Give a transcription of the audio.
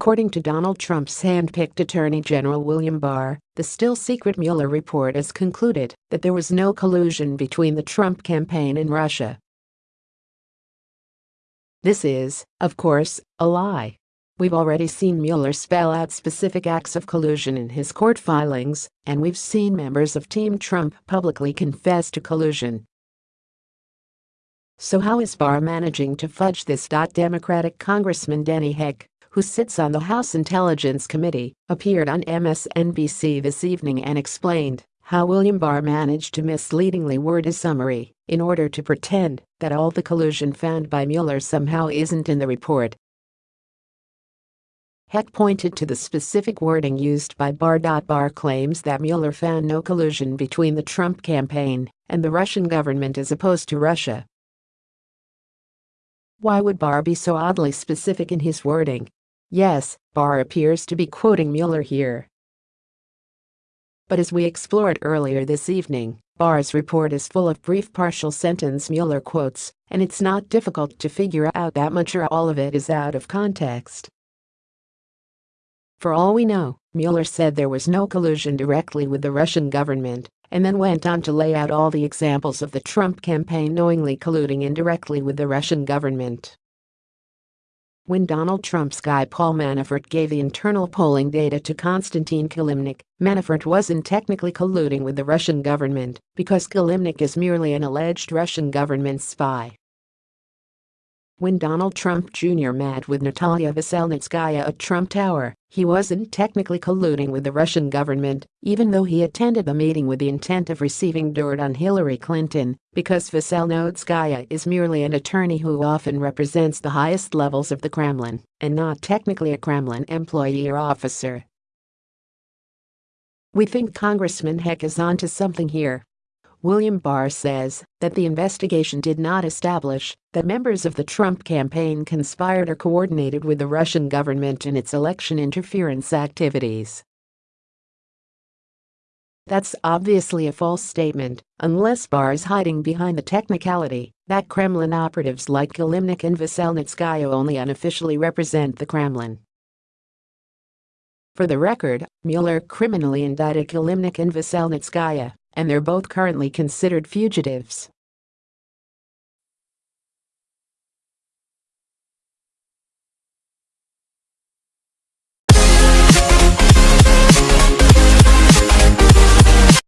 According to Donald Trump's hand-picked Attorney General William Barr, the still-secret Mueller report has concluded that there was no collusion between the Trump campaign and Russia. This is, of course, a lie. We've already seen Mueller spell out specific acts of collusion in his court filings, and we've seen members of Team Trump publicly confess to collusion. So how is Barr managing to fudge this? Democratic Congressman Denny Heck, who sits on the House Intelligence Committee, appeared on MSNBC this evening and explained how William Barr managed to misleadingly word his summary in order to pretend that all the collusion found by Mueller somehow isn't in the report. Heck pointed to the specific wording used by Barr. Barr claims that Mueller found no collusion between the Trump campaign and the Russian government as opposed to Russia. Why would Barr be so oddly specific in his wording? Yes, Barr appears to be quoting Mueller here. But as we explored earlier this evening, Barr's report is full of brief partial sentence Mueller quotes, and it's not difficult to figure out that much or all of it is out of context. For all we know, Mueller said there was no collusion directly with the Russian government, and then went on to lay out all the examples of the Trump campaign knowingly colluding indirectly with the Russian government. When Donald Trump's guy Paul Manafort gave the internal polling data to Konstantin Kilimnik, Manafort wasn't technically colluding with the Russian government because Kilimnik is merely an alleged Russian government spy. When Donald Trump Jr. met with Natalia Veselnitskaya at Trump Tower, he wasn't technically colluding with the Russian government, even though he attended the meeting with the intent of receiving dirt on Hillary Clinton, because Veselnitskaya is merely an attorney who often represents the highest levels of the Kremlin and not technically a Kremlin employee or officer. We think Congressman Heck is onto something here. William Barr says that the investigation did not establish that members of the Trump campaign conspired or coordinated with the Russian government in its election interference activities. That's obviously a false statement, unless Barr is hiding behind the technicality that Kremlin operatives like Kilimnik and Veselnitskaya only unofficially represent the Kremlin. For the record, Mueller criminally indicted Kilimnik and Veselnitskaya and they're both currently considered fugitives.